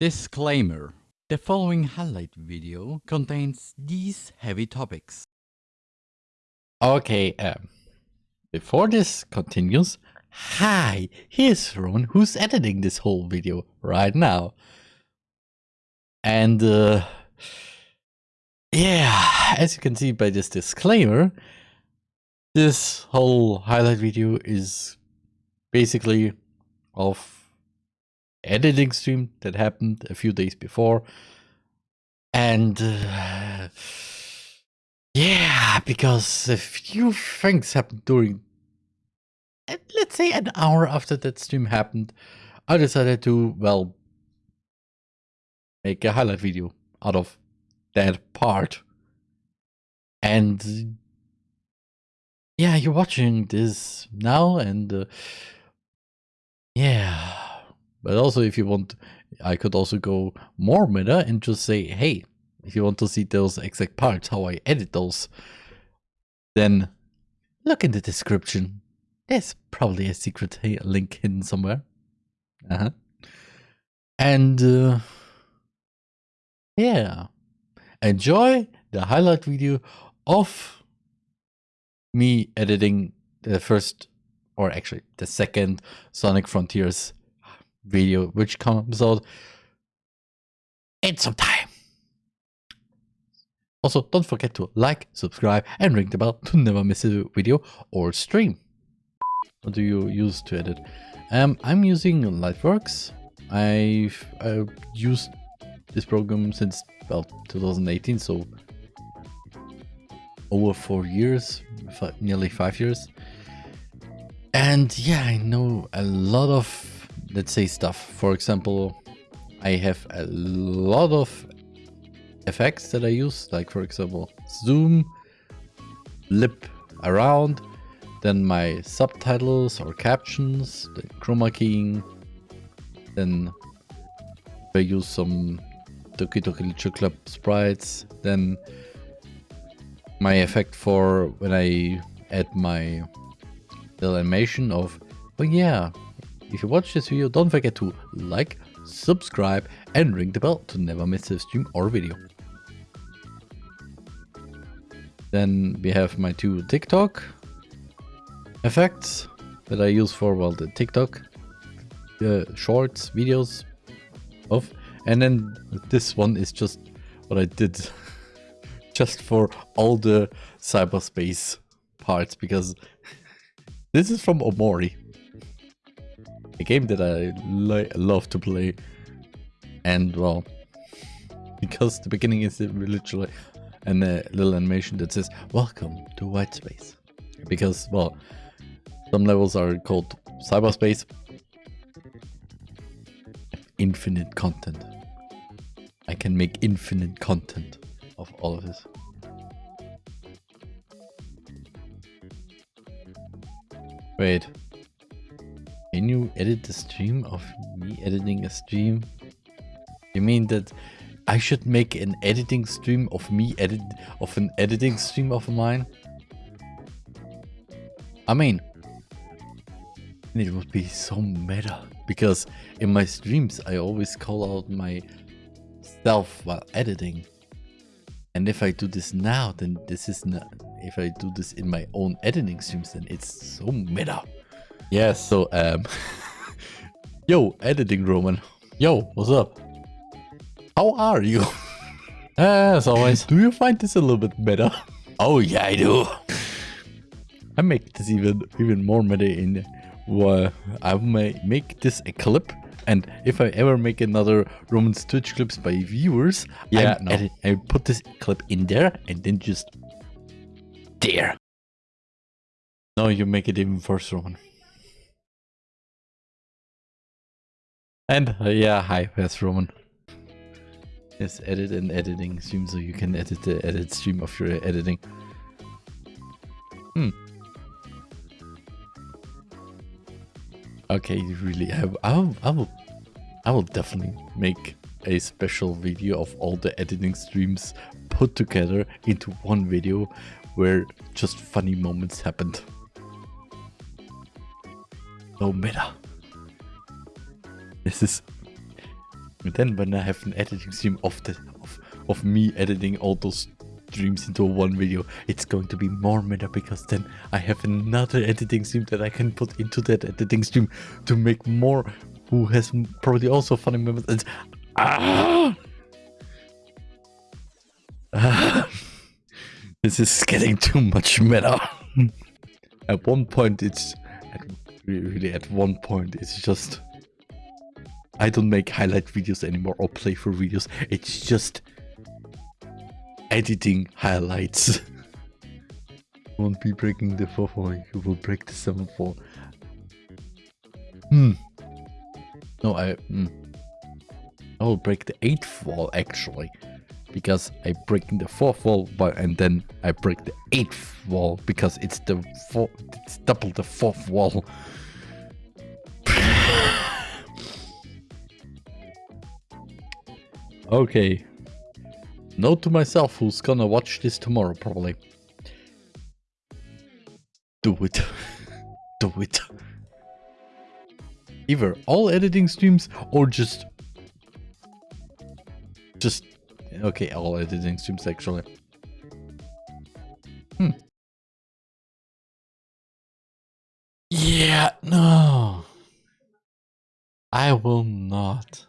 Disclaimer. The following highlight video contains these heavy topics. Okay, um, before this continues, hi, here's Ron who's editing this whole video right now. And, uh, yeah, as you can see by this disclaimer, this whole highlight video is basically of editing stream that happened a few days before. And uh, yeah, because a few things happened during, let's say an hour after that stream happened, I decided to, well, make a highlight video out of that part. And yeah, you're watching this now and uh, yeah, but also if you want, I could also go more meta and just say, hey, if you want to see those exact parts, how I edit those, then look in the description. There's probably a secret link hidden somewhere. Uh-huh. And uh, yeah, enjoy the highlight video of me editing the first or actually the second Sonic Frontiers video, which comes out in some time. Also, don't forget to like, subscribe, and ring the bell to never miss a video or stream. What do you use to edit? Um, I'm using Lightworks. I've, I've used this program since well 2018, so over four years, nearly five years. And yeah, I know a lot of, let's say, stuff. For example, I have a lot of effects that I use, like for example, zoom, lip around, then my subtitles or captions, the chroma keying, then I use some Doki Doki Literature Club sprites, then my effect for when I add my animation of, oh yeah, if you watch this video, don't forget to like, subscribe and ring the bell to never miss a stream or video. Then we have my two TikTok effects that I use for, well, the TikTok the shorts, videos of. And then this one is just what I did just for all the cyberspace parts because this is from Omori. A game that I love to play. And well, because the beginning is literally a uh, little animation that says, welcome to white space. Because, well, some levels are called cyberspace. Infinite content. I can make infinite content of all of this. Wait. Can you edit the stream of me editing a stream? You mean that I should make an editing stream of me edit of an editing stream of mine? I mean, it would be so meta because in my streams I always call out my self while editing. And if I do this now, then this is not if I do this in my own editing streams, then it's so meta. Yeah, so, um, yo, editing Roman. Yo, what's up? How are you? As always, do you find this a little bit better? Oh yeah, I do. I make this even even more meta in uh, I may make this a clip and if I ever make another Roman's Twitch clips by viewers, yeah, no. edit, I put this clip in there and then just there. No, you make it even worse, Roman. And uh, yeah, hi, that's Roman. Yes, edit and editing stream so you can edit the edit stream of your editing. Hmm. Okay, you really, I, I, I will, I will definitely make a special video of all the editing streams put together into one video where just funny moments happened. No meta. This is And then when I have an editing stream of the of, of me editing all those streams into one video, it's going to be more meta because then I have another editing stream that I can put into that editing stream to make more who has probably also funny moments. And, ah! ah! this is getting too much meta. at one point, it's really at one point, it's just I don't make highlight videos anymore or playthrough videos. It's just editing highlights. Won't be breaking the 4 4, you will break the 7 4. Hmm. No, I. Hmm. I will break the 8th wall actually. Because I break the 4th wall but, and then I break the 8th wall because it's the four, it's double the 4th wall. okay. Note to myself who's gonna watch this tomorrow, probably. Do it. Do it. Either all editing streams or just... Just... Okay, all editing streams actually. Hmm. Yeah, no. I will not.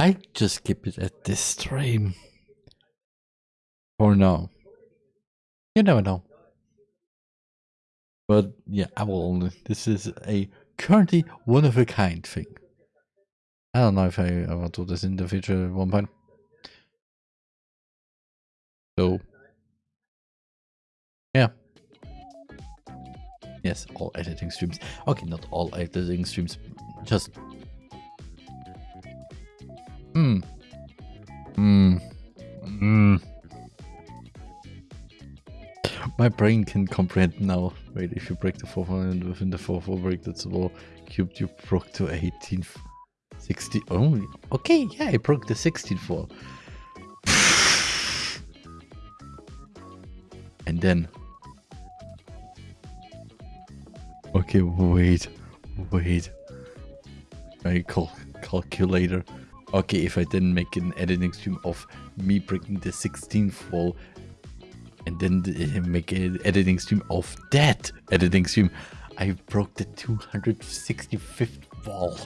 I just keep it at this stream. Or no. You never know. But yeah, I will only. This is a currently one of a kind thing. I don't know if I ever do this in the future at one point. So, yeah. Yes, all editing streams. Okay, not all editing streams, just Hmm. Hmm. Hmm. My brain can comprehend now. Wait, if you break the 4 and within the 4 4 break that's all cubed, you broke to 18. 60. Oh, okay, yeah, I broke the 16 4. and then. Okay, wait, wait. My cal calculator. Okay, if I didn't make an editing stream of me breaking the 16th wall and then make an editing stream of that editing stream, I broke the 265th wall.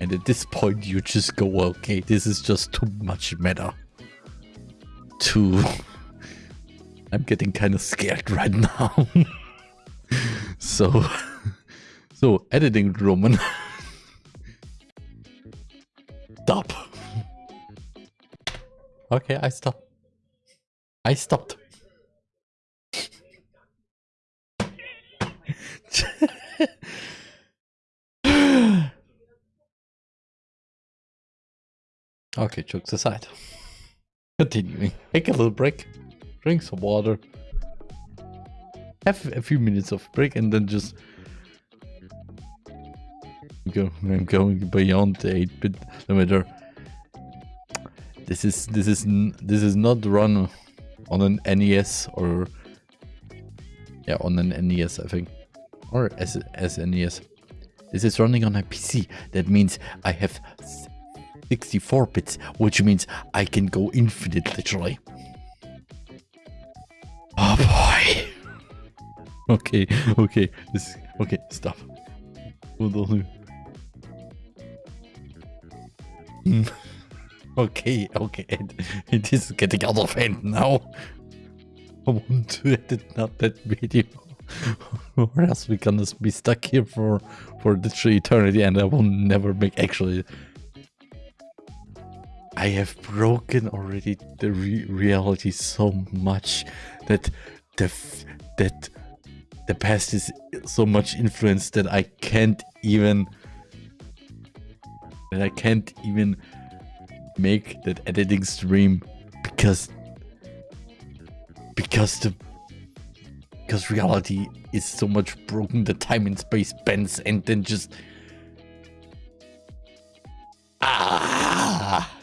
And at this point, you just go, okay, this is just too much meta. Too. I'm getting kind of scared right now. so, so editing Roman. Stop. Okay, I stopped. I stopped. okay, jokes aside. Continuing. Take a little break. Drink some water. Have a few minutes of break and then just I'm going beyond the 8-bit limiter. This is this is this is not run on an NES or yeah on an NES I think or as SNES. This is running on a PC. That means I have 64 bits, which means I can go infinite literally. Oh boy. Okay, okay, this okay, stop. okay, okay, it, is getting out of hand now. I want to edit not that video. or else we're gonna be stuck here for for literally eternity and I will never make actually I have broken already the re reality so much that the that the past is so much influenced that I can't even that I can't even make that editing stream because because the because reality is so much broken the time and space bends and then just ah!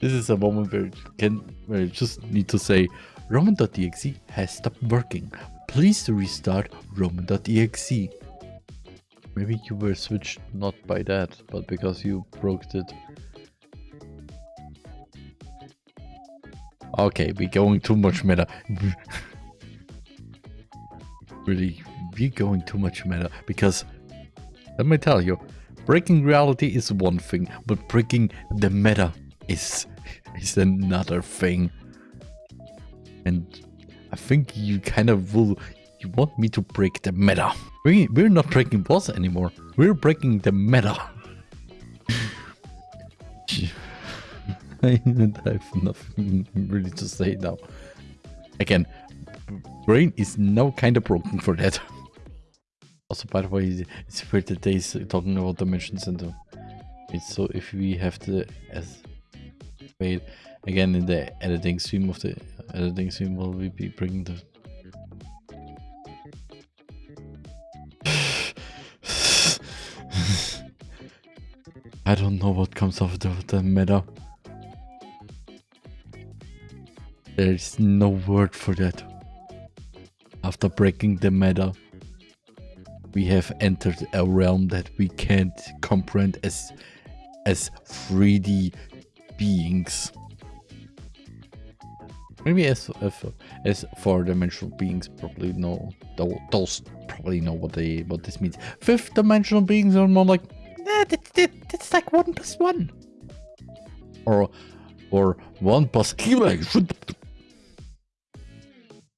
This is a moment where can where you just need to say roman.exe has stopped working. Please restart roman.exe Maybe you were switched not by that, but because you broke it. Okay, we're going too much meta. really, we're going too much meta because let me tell you, breaking reality is one thing, but breaking the meta is is another thing. And I think you kind of will you want me to break the meta. We we're not breaking boss anymore. We're breaking the meta. I have nothing really to say now. Again, brain is now kind of broken for that. Also, by the way, it's weird that they're talking about dimensions and the, it's so if we have to as wait again in the editing stream of the editing stream will we be bringing the I don't know what comes after the meta. There's no word for that. After breaking the meta, we have entered a realm that we can't comprehend as as 3D beings. Maybe as as, as four-dimensional beings probably know those probably know what they what this means. Fifth-dimensional beings are more like that, that's like one plus one, or or one plus. plus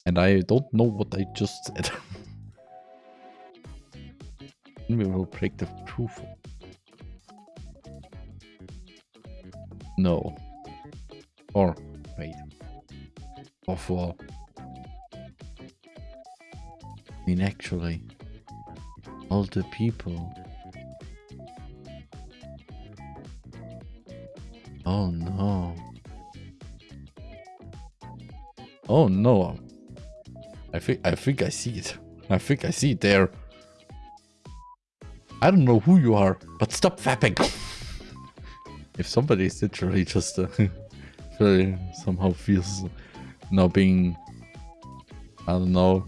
and I don't know what I just said. we will break the proof. No. Or, wait. Of all. I mean, actually, all the people. Oh no. Oh no. I think I think I see it. I think I see it there. I don't know who you are, but stop fapping. if somebody is literally just uh, somehow feels now being, I don't know.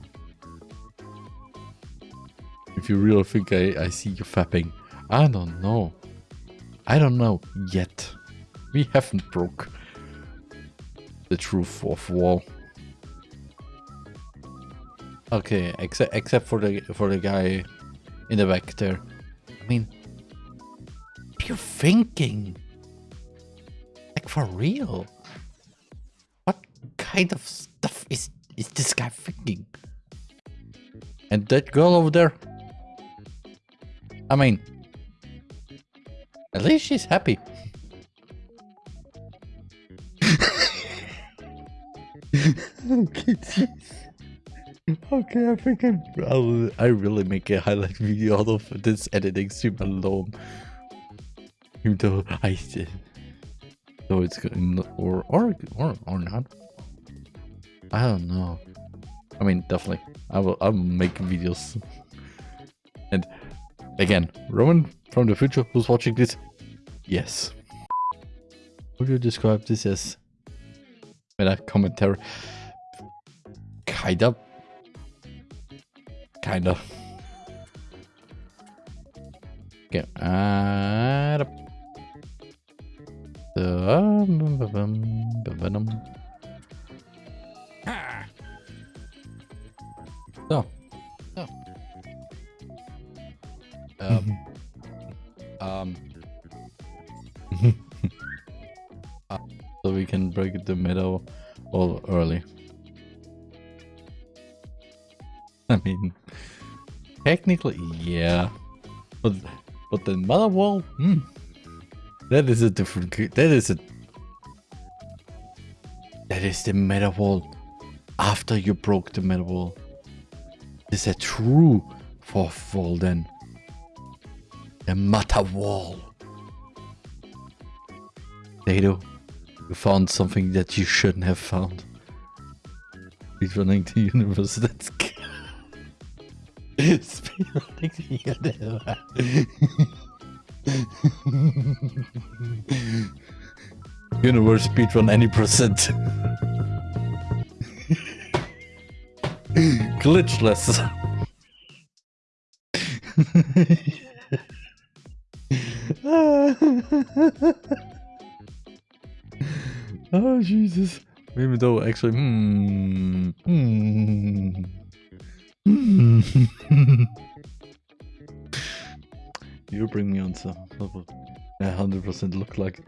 If you really think I, I see you fapping, I don't know. I don't know yet. We haven't broke the true fourth wall. Okay, except except for the for the guy in the back there. I mean, what are you thinking? Like for real? What kind of stuff is is this guy thinking? And that girl over there? I mean, at least she's happy. Okay, okay, I think I, I'll, I really make a highlight video out of this editing stream alone. Even though I did. So it's good, or, or, or, or not. I don't know. I mean, definitely. I will, I'll make videos. And again, Roman from the future who's watching this, yes. Would you describe this as meta commentary? Kind of kind of. Get out of the venom. So, so, um, um, uh, so we can break the middle all early. I mean, technically, yeah. But but the mother wall, hmm. That is a different. That is a. That is the meta wall. After you broke the meta wall. This is a true fourth wall then. The meta wall. Dado, you found something that you shouldn't have found. He's running the universe. That's Universe speedrun any percent. Glitchless. oh Jesus. Even though actually hmm, hmm, hmm. you bring me on some hundred percent look like.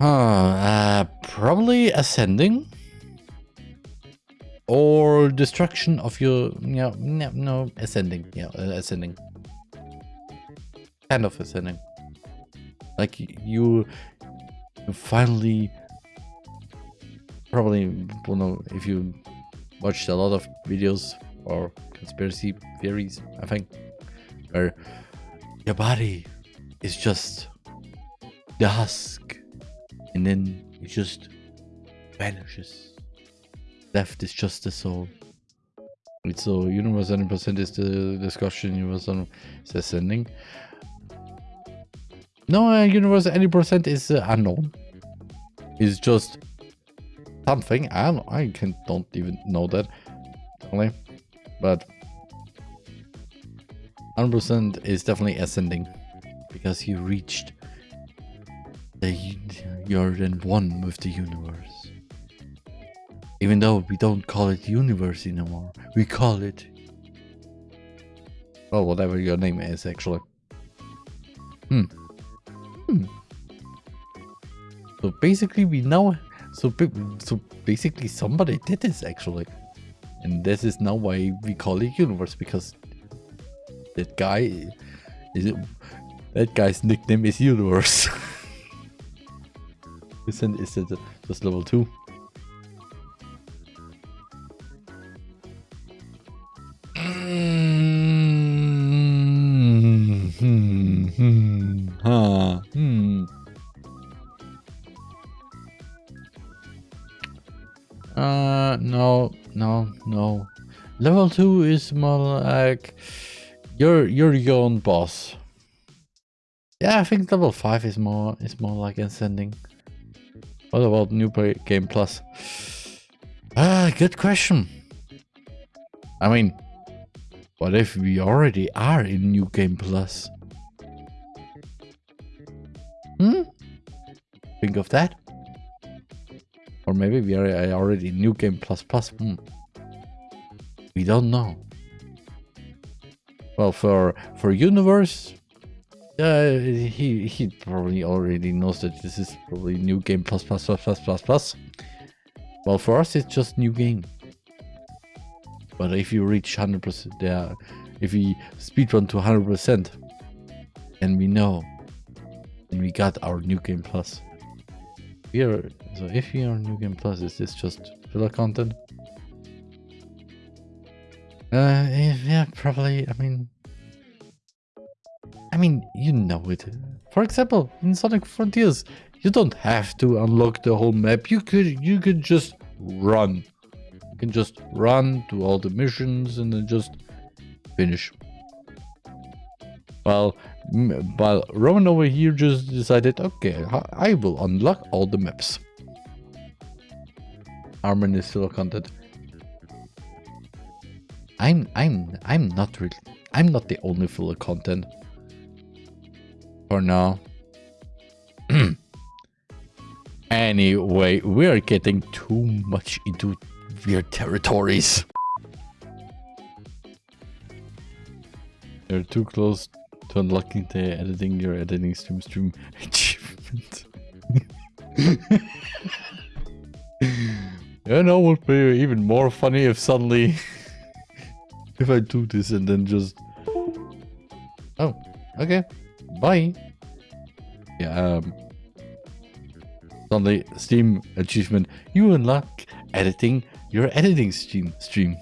Huh, uh, probably ascending? Or destruction of your yeah no, no ascending yeah uh, ascending. Kind of ascending. Like you, you finally probably don't know if you watched a lot of videos or conspiracy theories i think where your body is just the husk and then it just vanishes left is just the soul. It's so universe 100% is the discussion, universe is ascending. No, uh, universe 80% is uh, unknown. It's just something. I don't, I can don't even know that. Only, but 100% is definitely ascending because he reached the you're in one with the universe. Even though we don't call it universe anymore. We call it... Well, whatever your name is, actually. Hmm. Hmm. So basically we know... So, so basically somebody did this, actually. And this is now why we call it universe, because that guy... Is it, that guy's nickname is universe. Isn't is it just level 2? Level 2 is more like you're you're your own boss. Yeah, I think level 5 is more is more like ascending. What about New play Game Plus? Ah, good question. I mean, what if we already are in New Game Plus? Hmm? Think of that? Or maybe we are already in New Game Plus Plus. Hmm. We don't know. Well, for for universe, uh, he he probably already knows that this is probably new game plus plus plus plus plus plus. Well, for us, it's just new game. But if you reach 100%, yeah, if we speedrun to 100%, and we know, and we got our new game plus. We are so if we are new game plus, is this just filler content? Uh, yeah, probably. I mean, I mean, you know it. For example, in Sonic Frontiers, you don't have to unlock the whole map. You could, you could just run. You can just run to all the missions and then just finish. While, while Roman over here just decided, okay, I will unlock all the maps. Armin is still content. I'm I'm I'm not really I'm not the only full of content. For now. anyway, we are getting too much into weird territories. You're too close to unlocking the editing your editing stream stream achievement. you know, would be even more funny if suddenly if I do this and then just... Oh, okay. Bye. Yeah, um... Suddenly, Steam achievement. You unlock editing your editing stream. stream.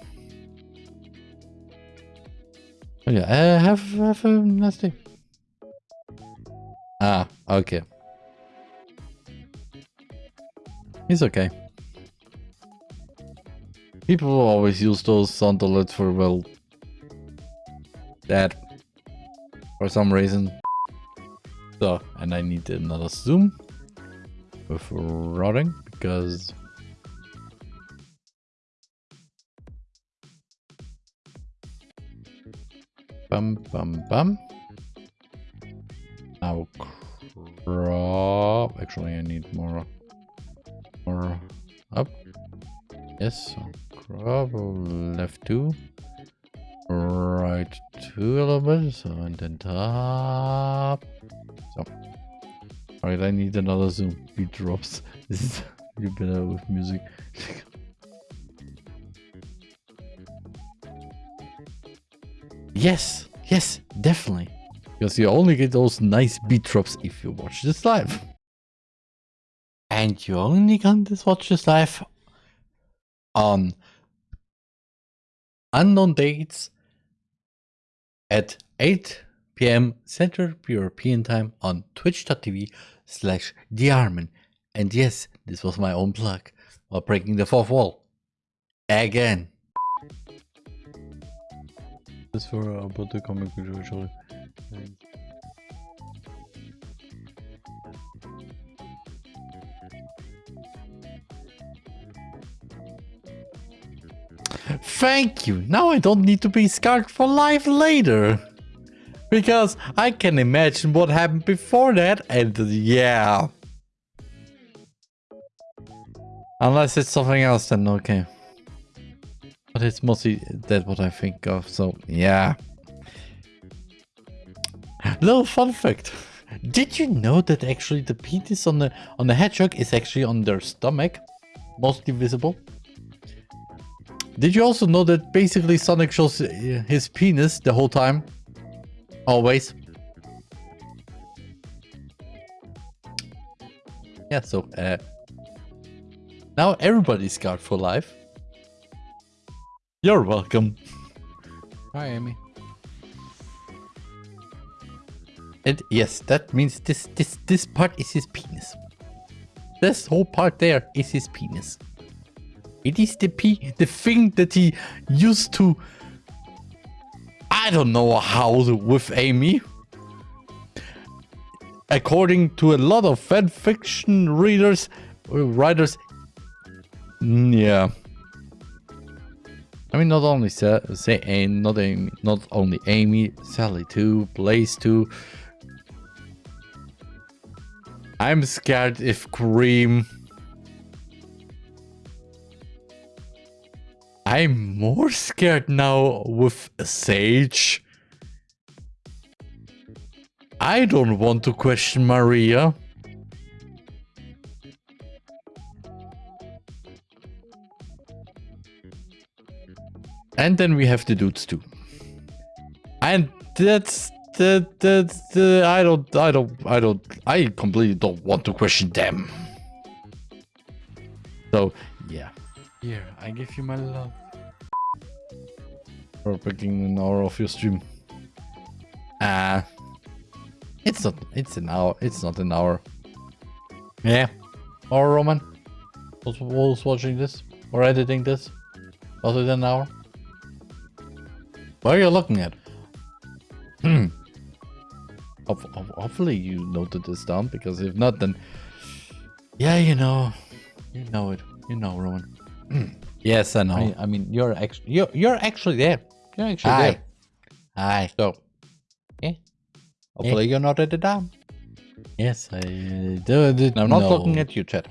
Oh yeah, uh, have, have a nice day. Ah, okay. It's okay. People always use those sound alerts for, well, that. For some reason. So, and I need another zoom with routing because bum, bum, bum. Now crop. Actually, I need more, more up. Yes, crop left two, right two. So and then top. So, all right, I need another zoom. Beat drops. This is you better with music. yes, yes, definitely. Because you only get those nice beat drops if you watch this live. And you only can this watch this live on unknown dates at 8 p.m. Central European Time on twitch.tv slash thearmin. And yes, this was my own plug while breaking the fourth wall. Again. This for uh, about the comic. Thank you. Now I don't need to be scarred for life later. Because I can imagine what happened before that and yeah. Unless it's something else then okay. But it's mostly that what I think of, so yeah. Little fun fact. Did you know that actually the penis on the on the hedgehog is actually on their stomach? Mostly visible. Did you also know that basically Sonic shows his penis the whole time? Always. Yeah, so uh, now everybody's scarred for life. You're welcome. Hi, Amy. And yes, that means this this this part is his penis. This whole part there is his penis. It is the p the thing that he used to I don't know how with Amy. According to a lot of fan fiction readers, writers, mm, yeah. I mean, not only say, say not Amy, not only Amy, Sally too, Blaze too. I'm scared if Cream. I'm more scared now with Sage. I don't want to question Maria. And then we have the dudes too. And that's the the the I don't I don't I don't I completely don't want to question them. So yeah. Here, I give you my love. For picking an hour of your stream. Ah. Uh, it's not it's an hour. It's not an hour. Yeah. Or Roman. Was, was watching this or editing this. Was it an hour? What are you looking at? Hmm. Hopefully you noted this down, because if not, then... Yeah, you know. You know it. You know, Roman. yes, I know. I, I, mean, you're actually you're, you're actually there. You're actually Aye. there. Aye. So, yeah. Hopefully yeah. you're not at the down. Yes, I uh, do. I'm not no. looking at you, Chad.